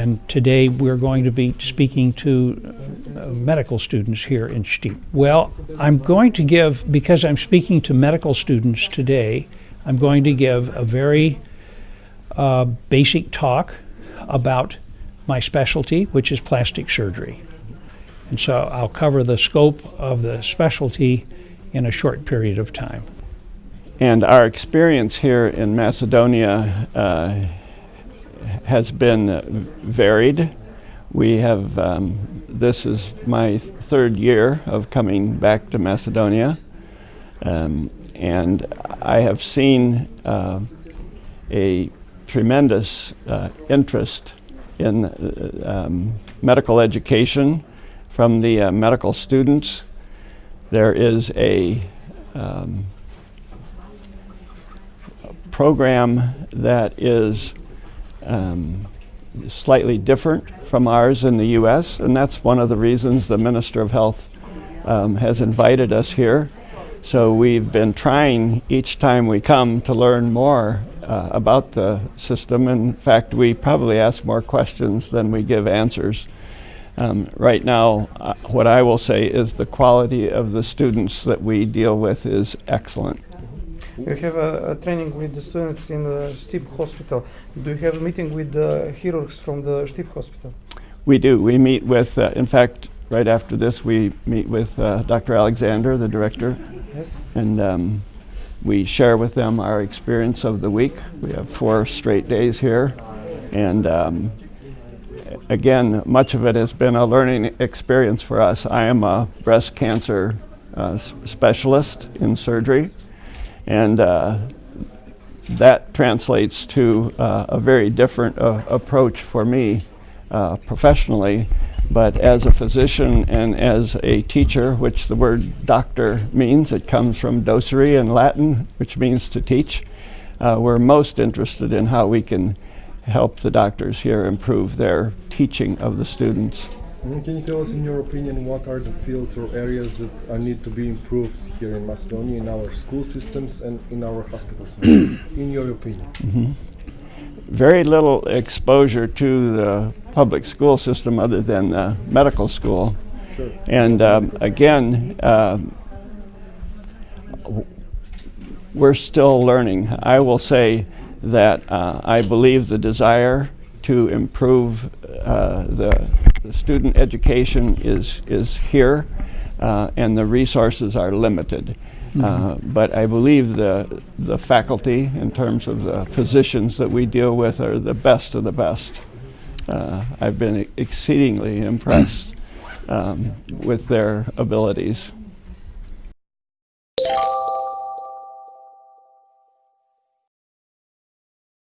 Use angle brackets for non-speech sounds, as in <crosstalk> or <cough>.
And today we're going to be speaking to uh, medical students here in Stip. Well, I'm going to give, because I'm speaking to medical students today, I'm going to give a very uh, basic talk about my specialty, which is plastic surgery. And so I'll cover the scope of the specialty in a short period of time. And our experience here in Macedonia uh, has been varied. We have, um, this is my third year of coming back to Macedonia. Um, and I have seen uh, a tremendous uh, interest in uh, um, medical education from the uh, medical students. There is a um, program that is um, slightly different from ours in the U.S., and that's one of the reasons the Minister of Health um, has invited us here. So we've been trying each time we come to learn more uh, about the system. In fact, we probably ask more questions than we give answers. Um, right now, uh, what I will say is the quality of the students that we deal with is excellent. You have a, a training with the students in the Stip Hospital. Do you have a meeting with the chirurgs from the Stip Hospital? We do. We meet with, uh, in fact, right after this, we meet with uh, Dr. Alexander, the director, Yes. and um, we share with them our experience of the week. We have four straight days here, and um, again, much of it has been a learning experience for us. I am a breast cancer uh, specialist in surgery, and uh, that translates to uh, a very different uh, approach for me uh, professionally. But as a physician and as a teacher, which the word doctor means, it comes from docere in Latin, which means to teach. Uh, we're most interested in how we can help the doctors here improve their teaching of the students. Mm, Can you tell us, in your opinion, what are the fields or areas that uh, need to be improved here in Macedonia, in our school systems and in our hospitals? <clears throat> in your opinion? very little exposure to the public school system other than the medical school. Sure. And um, again, um, we're still learning. I will say that uh, I believe the desire to improve uh, the, the student education is, is here, uh, and the resources are limited. Uh, but I believe the, the faculty, in terms of the physicians that we deal with, are the best of the best. Uh, I've been exceedingly impressed um, with their abilities.